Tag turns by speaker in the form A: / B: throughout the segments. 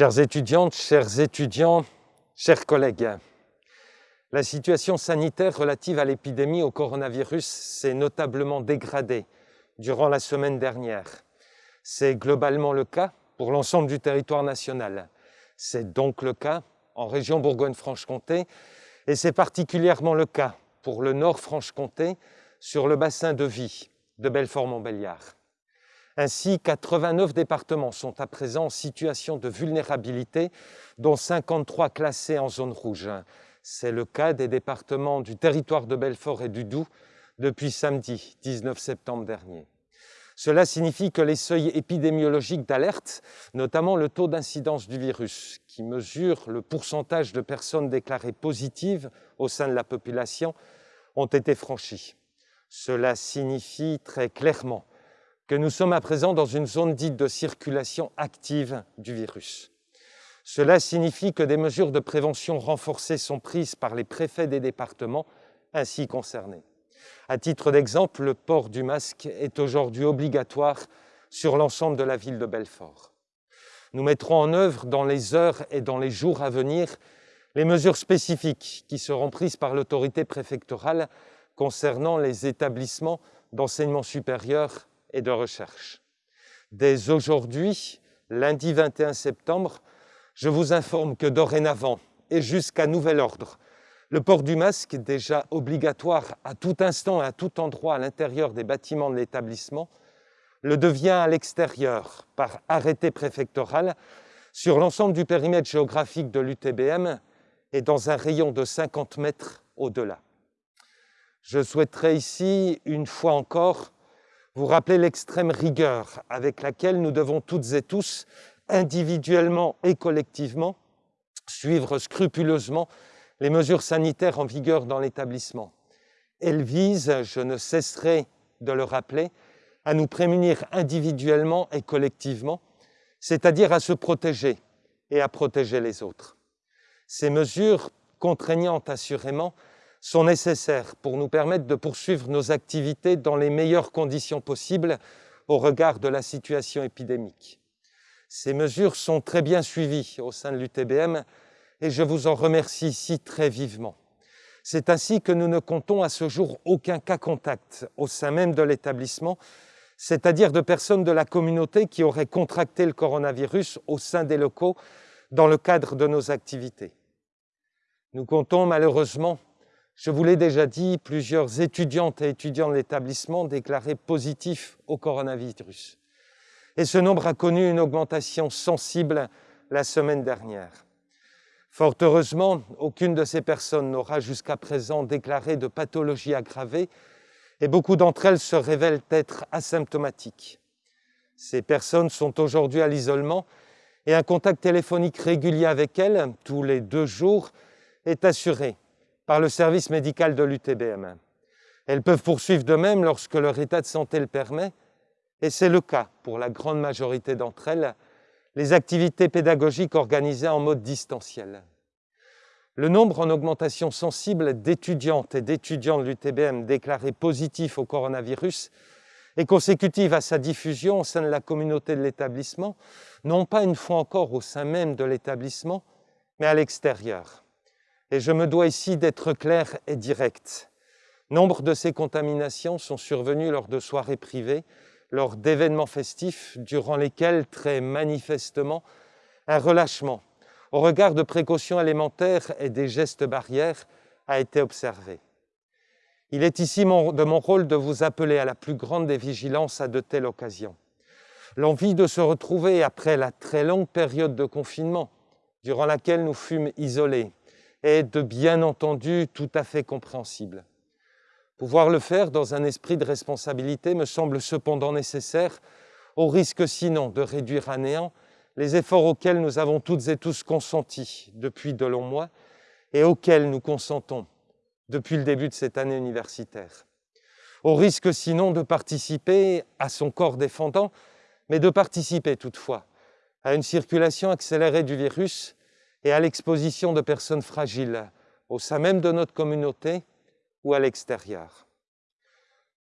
A: Chères étudiantes, chers étudiants, chers collègues, la situation sanitaire relative à l'épidémie au coronavirus s'est notablement dégradée durant la semaine dernière. C'est globalement le cas pour l'ensemble du territoire national. C'est donc le cas en région Bourgogne-Franche-Comté et c'est particulièrement le cas pour le Nord-Franche-Comté sur le bassin de vie de Belfort-Montbéliard. Ainsi, 89 départements sont à présent en situation de vulnérabilité, dont 53 classés en zone rouge. C'est le cas des départements du territoire de Belfort et du Doubs depuis samedi 19 septembre dernier. Cela signifie que les seuils épidémiologiques d'alerte, notamment le taux d'incidence du virus, qui mesure le pourcentage de personnes déclarées positives au sein de la population, ont été franchis. Cela signifie très clairement que nous sommes à présent dans une zone dite de circulation active du virus. Cela signifie que des mesures de prévention renforcées sont prises par les préfets des départements ainsi concernés. À titre d'exemple, le port du masque est aujourd'hui obligatoire sur l'ensemble de la ville de Belfort. Nous mettrons en œuvre dans les heures et dans les jours à venir les mesures spécifiques qui seront prises par l'autorité préfectorale concernant les établissements d'enseignement supérieur et de recherche. Dès aujourd'hui, lundi 21 septembre, je vous informe que dorénavant et jusqu'à nouvel ordre, le port du masque, déjà obligatoire à tout instant et à tout endroit à l'intérieur des bâtiments de l'établissement, le devient à l'extérieur par arrêté préfectoral sur l'ensemble du périmètre géographique de l'UTBM et dans un rayon de 50 mètres au-delà. Je souhaiterais ici, une fois encore, vous rappeler l'extrême rigueur avec laquelle nous devons toutes et tous, individuellement et collectivement, suivre scrupuleusement les mesures sanitaires en vigueur dans l'établissement. Elles visent, je ne cesserai de le rappeler, à nous prémunir individuellement et collectivement, c'est-à-dire à se protéger et à protéger les autres. Ces mesures, contraignantes assurément, sont nécessaires pour nous permettre de poursuivre nos activités dans les meilleures conditions possibles au regard de la situation épidémique. Ces mesures sont très bien suivies au sein de l'UTBM et je vous en remercie ici très vivement. C'est ainsi que nous ne comptons à ce jour aucun cas contact au sein même de l'établissement, c'est-à-dire de personnes de la communauté qui auraient contracté le coronavirus au sein des locaux dans le cadre de nos activités. Nous comptons malheureusement, je vous l'ai déjà dit, plusieurs étudiantes et étudiants de l'établissement déclarés positifs au coronavirus. Et ce nombre a connu une augmentation sensible la semaine dernière. Fort heureusement, aucune de ces personnes n'aura jusqu'à présent déclaré de pathologie aggravée et beaucoup d'entre elles se révèlent être asymptomatiques. Ces personnes sont aujourd'hui à l'isolement et un contact téléphonique régulier avec elles, tous les deux jours, est assuré par le service médical de l'UTBM. Elles peuvent poursuivre de même lorsque leur état de santé le permet, et c'est le cas pour la grande majorité d'entre elles, les activités pédagogiques organisées en mode distanciel. Le nombre en augmentation sensible d'étudiantes et d'étudiants de l'UTBM déclarés positifs au coronavirus est consécutive à sa diffusion au sein de la communauté de l'établissement, non pas une fois encore au sein même de l'établissement, mais à l'extérieur. Et je me dois ici d'être clair et direct. Nombre de ces contaminations sont survenues lors de soirées privées lors d'événements festifs durant lesquels, très manifestement, un relâchement au regard de précautions élémentaires et des gestes barrières a été observé. Il est ici de mon rôle de vous appeler à la plus grande des vigilances à de telles occasions. L'envie de se retrouver après la très longue période de confinement durant laquelle nous fûmes isolés est de bien entendu tout à fait compréhensible. Pouvoir le faire dans un esprit de responsabilité me semble cependant nécessaire, au risque sinon de réduire à néant les efforts auxquels nous avons toutes et tous consenti depuis de longs mois et auxquels nous consentons depuis le début de cette année universitaire. Au risque sinon de participer à son corps défendant, mais de participer toutefois à une circulation accélérée du virus et à l'exposition de personnes fragiles au sein même de notre communauté ou à l'extérieur.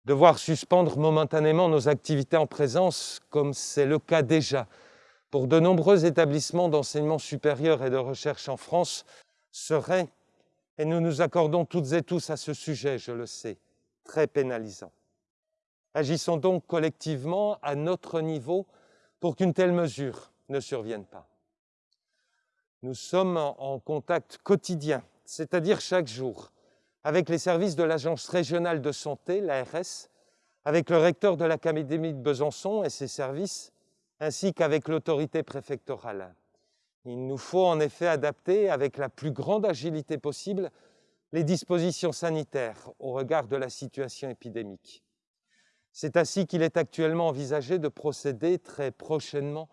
A: Devoir suspendre momentanément nos activités en présence, comme c'est le cas déjà pour de nombreux établissements d'enseignement supérieur et de recherche en France serait, et nous nous accordons toutes et tous à ce sujet, je le sais, très pénalisant. Agissons donc collectivement à notre niveau pour qu'une telle mesure ne survienne pas. Nous sommes en contact quotidien, c'est-à-dire chaque jour, avec les services de l'Agence régionale de santé, l'ARS, avec le recteur de l'Académie de Besançon et ses services, ainsi qu'avec l'autorité préfectorale. Il nous faut en effet adapter avec la plus grande agilité possible les dispositions sanitaires au regard de la situation épidémique. C'est ainsi qu'il est actuellement envisagé de procéder très prochainement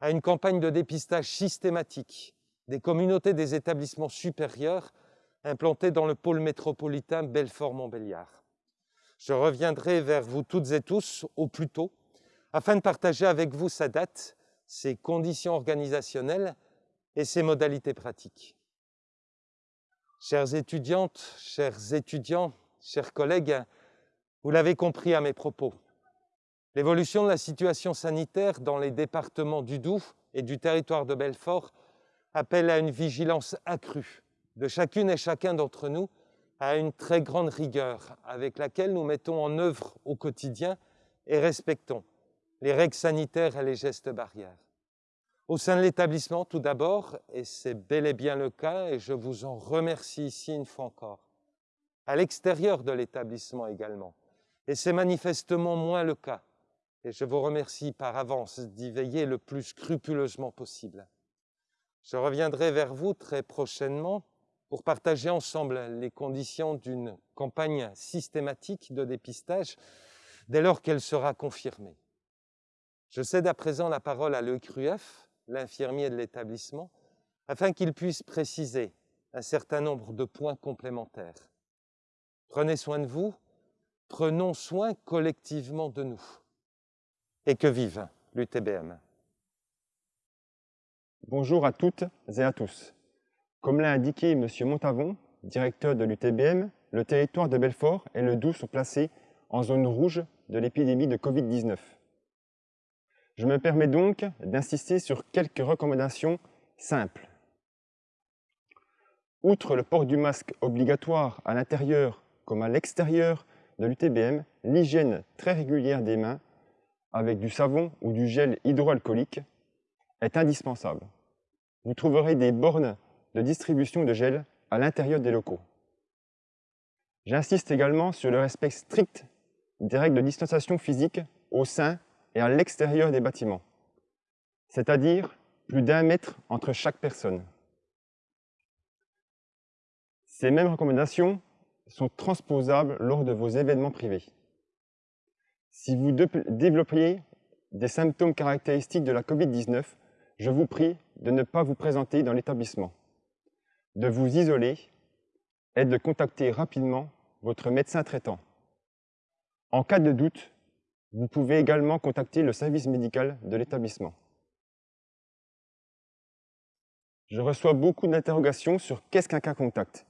A: à une campagne de dépistage systématique des communautés des établissements supérieurs implantés dans le pôle métropolitain Belfort-Montbéliard. Je reviendrai vers vous toutes et tous au plus tôt afin de partager avec vous sa date, ses conditions organisationnelles et ses modalités pratiques. Chères étudiantes, chers étudiants, chers collègues, vous l'avez compris à mes propos. L'évolution de la situation sanitaire dans les départements du Doubs et du territoire de Belfort appelle à une vigilance accrue de chacune et chacun d'entre nous, à une très grande rigueur avec laquelle nous mettons en œuvre au quotidien et respectons les règles sanitaires et les gestes barrières. Au sein de l'établissement, tout d'abord, et c'est bel et bien le cas, et je vous en remercie ici une fois encore, à l'extérieur de l'établissement également, et c'est manifestement moins le cas, et je vous remercie par avance d'y veiller le plus scrupuleusement possible. Je reviendrai vers vous très prochainement pour partager ensemble les conditions d'une campagne systématique de dépistage dès lors qu'elle sera confirmée. Je cède à présent la parole à l'ECRUF, l'infirmier de l'établissement, afin qu'il puisse préciser un certain nombre de points complémentaires. Prenez soin de vous, prenons soin collectivement de nous. Et que vive l'UTBM.
B: Bonjour à toutes et à tous. Comme l'a indiqué M. Montavon, directeur de l'UTBM, le territoire de Belfort et le Doubs sont placés en zone rouge de l'épidémie de Covid-19. Je me permets donc d'insister sur quelques recommandations simples. Outre le port du masque obligatoire à l'intérieur comme à l'extérieur de l'UTBM, l'hygiène très régulière des mains avec du savon ou du gel hydroalcoolique est indispensable. Vous trouverez des bornes de distribution de gel à l'intérieur des locaux. J'insiste également sur le respect strict des règles de distanciation physique au sein et à l'extérieur des bâtiments, c'est-à-dire plus d'un mètre entre chaque personne. Ces mêmes recommandations sont transposables lors de vos événements privés. Si vous développiez des symptômes caractéristiques de la COVID-19, je vous prie de ne pas vous présenter dans l'établissement, de vous isoler et de contacter rapidement votre médecin traitant. En cas de doute, vous pouvez également contacter le service médical de l'établissement. Je reçois beaucoup d'interrogations sur qu'est-ce qu'un cas contact.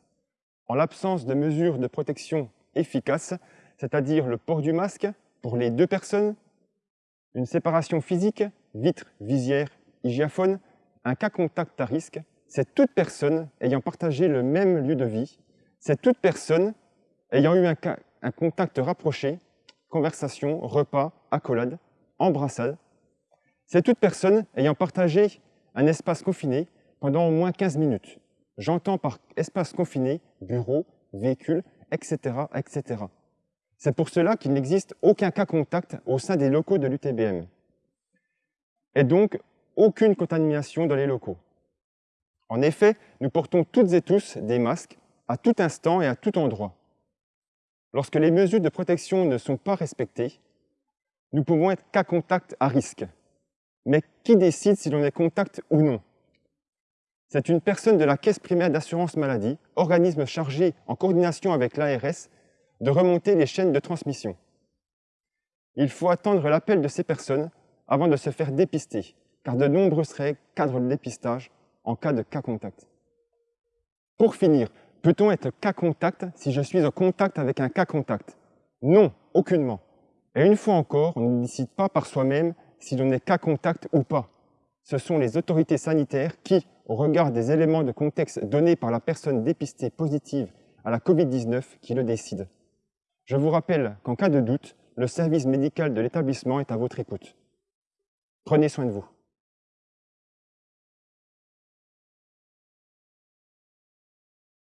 B: En l'absence de mesures de protection efficaces, c'est-à-dire le port du masque pour les deux personnes, une séparation physique, vitre, visière, hygiaphone, un cas contact à risque, c'est toute personne ayant partagé le même lieu de vie, c'est toute personne ayant eu un, contact rapproché conversation, repas, accolade, embrassade. C'est toute personne ayant partagé un espace confiné pendant au moins 15 minutes. J'entends par espace confiné, bureau, véhicule, etc. etc. C'est pour cela qu'il n'existe aucun cas contact au sein des locaux de l'UTBM. Et donc, aucune contamination dans les locaux. En effet, nous portons toutes et tous des masques à tout instant et à tout endroit. Lorsque les mesures de protection ne sont pas respectées, nous pouvons être cas contact à risque. Mais qui décide si l'on est contact ou non? C'est une personne de la Caisse primaire d'assurance maladie, organisme chargé, en coordination avec l'ARS, de remonter les chaînes de transmission. Il faut attendre l'appel de ces personnes avant de se faire dépister, car de nombreuses règles cadrent le dépistage en cas de cas contact. Pour finir, Peut-on être cas contact si je suis en contact avec un cas contact? Non, aucunement. Et une fois encore, on ne décide pas par soi-même si l'on est cas contact ou pas. ce sont les autorités sanitaires qui, au regard des éléments de contexte donnés par la personne dépistée positive à la Covid-19, qui le décident. Je vous rappelle qu'en cas de doute, le service médical de l'établissement est à votre écoute. Prenez soin de vous.